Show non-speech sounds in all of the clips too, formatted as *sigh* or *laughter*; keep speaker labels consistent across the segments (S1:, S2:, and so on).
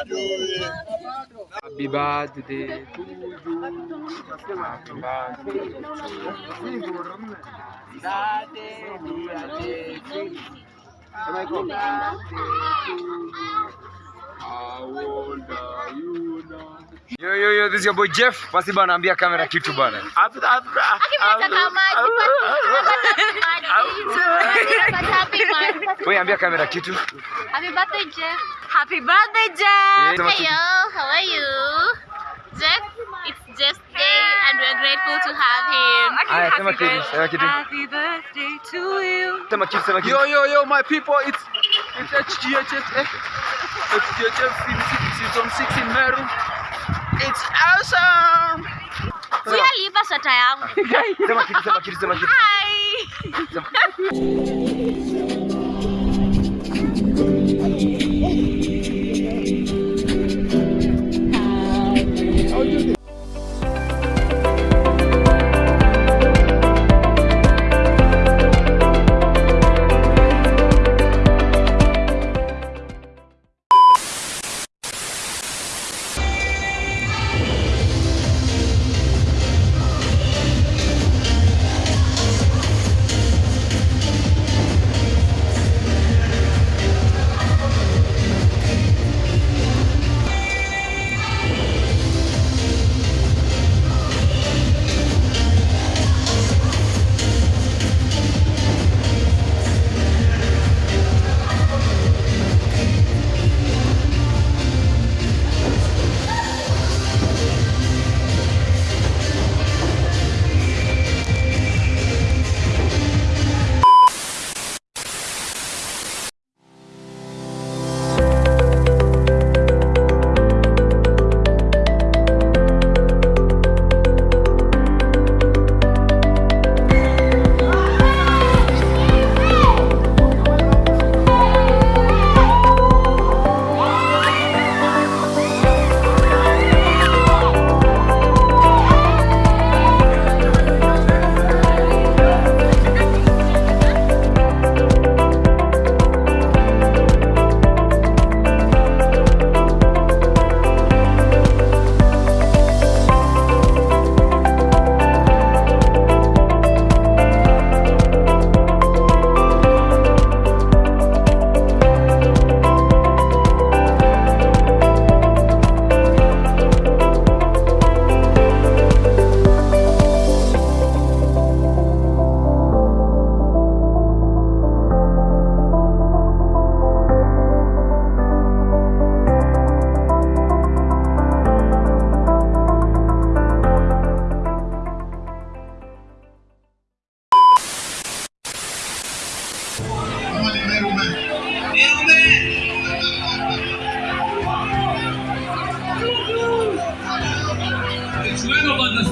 S1: Happy birthday to you. Happy birthday are you now? Yo, yo, yo, this is your boy Jeff. Basi bana ambia kamera kitu bana. Wewe ambia kamera kitu.
S2: Happy birthday, Jeff. Happy birthday, Jeff. Hey, yo. How are you? Jeff, it's Jeff's day and we're grateful to have him.
S1: Haya, sema kitu, sema kitu.
S2: Happy birthday to you.
S1: Sema kitu, sema kitu.
S3: Yo, yo, yo, my people, it's it's HGHF. HGHF season 6 in Meru. It's awesome!
S2: Aliiba sweta yangu.
S1: Sema kitu, sema kitu, sema kitu.
S2: Hi.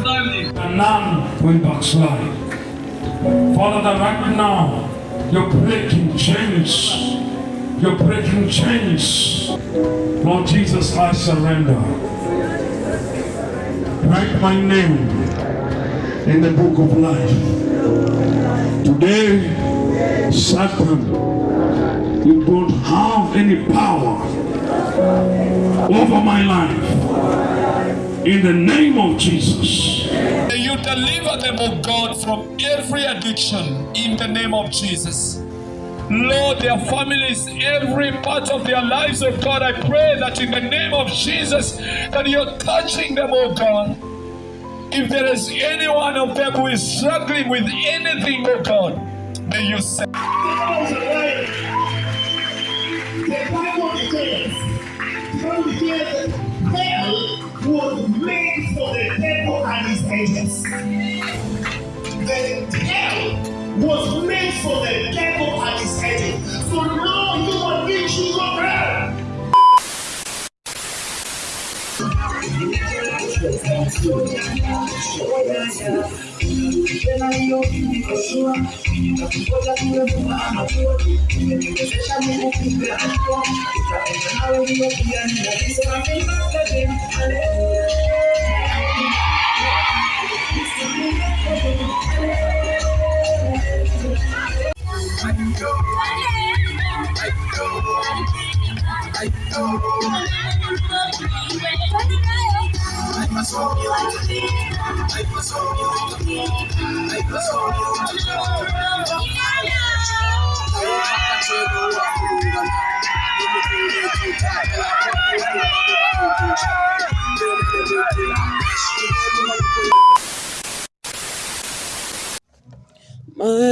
S4: And none will backslide. Father, right now, you're breaking chains. You're breaking chains. Lord Jesus, I surrender. Write my name in the book of life. Today, Satan, you don't have any power over my life. In the name of Jesus.
S5: May you deliver them, O God, from every addiction in the name of Jesus. Lord, their families, every part of their lives, oh God, I pray that in the name of Jesus, that you're touching them, oh God. If there is any one of them who is struggling with anything, oh God, may you say.
S6: The Bible declares, the Bible declares that hell was made for the devil and his angels. The hell was made for the devil and his angels. So now you are being children of hell.
S7: My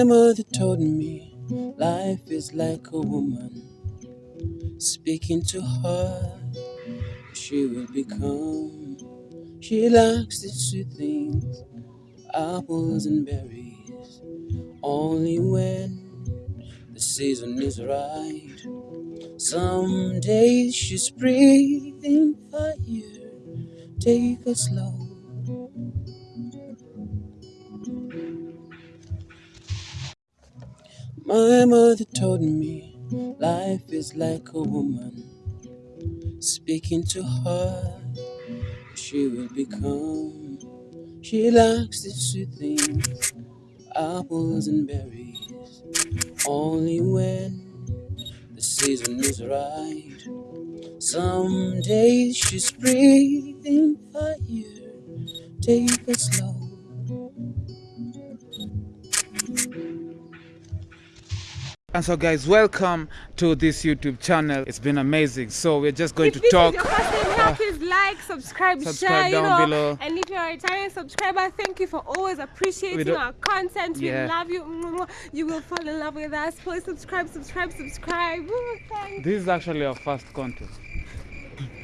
S7: mother told me life is like a woman. Speaking to her, she will become. She likes the sweet things, apples and berries. Only when the season is right. Some days she's breathing fire. Take it slow. My mother told me life is like a woman. Speaking to her, she will become. She likes the sweet things, apples and berries. Only when the season is right. Some days she's breathing fire. Take it slow.
S3: And so, guys, welcome to this YouTube channel. It's been amazing. So, we're just going
S8: If
S3: to
S8: this
S3: talk.
S8: your first time here, please like, subscribe,
S3: subscribe
S8: share, you know.
S3: below.
S8: And if you're a returning subscriber, thank you for always appreciating our content. We love you. You will fall in love with us. Please subscribe, subscribe, subscribe. Woo, thanks.
S3: This is actually our first content.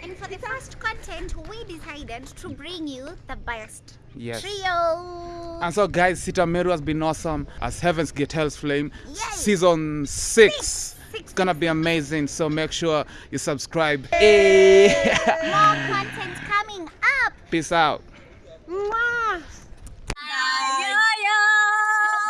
S9: And for the first content, we decided to bring you the best
S3: Yes.
S9: trio.
S3: And so, guys, Sita Meru has been awesome as Heaven's Gate Hell's Flame.
S9: Yay.
S3: Season six.
S9: Six.
S3: It's gonna be amazing, so make sure you subscribe. Hey. *laughs*
S9: More content coming up.
S3: Peace out.
S8: Mwah.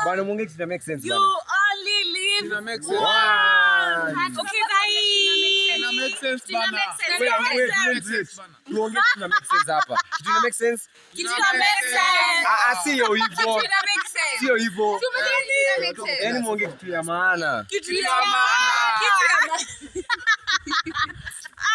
S1: Bana mungi kina make sense. You only live.
S3: Kina make sense.
S1: Wow. Okay, bye. Kina make sense bana. Wait, wait, wait, wait. Tuonge kina make sense hapa. Kina make sense? Kina make sense. Ah, sio hivyo. Kina make sense. Sio hivyo. Yaani muonge kitu ya maana. Kitu ya maana. 一二哈哈哈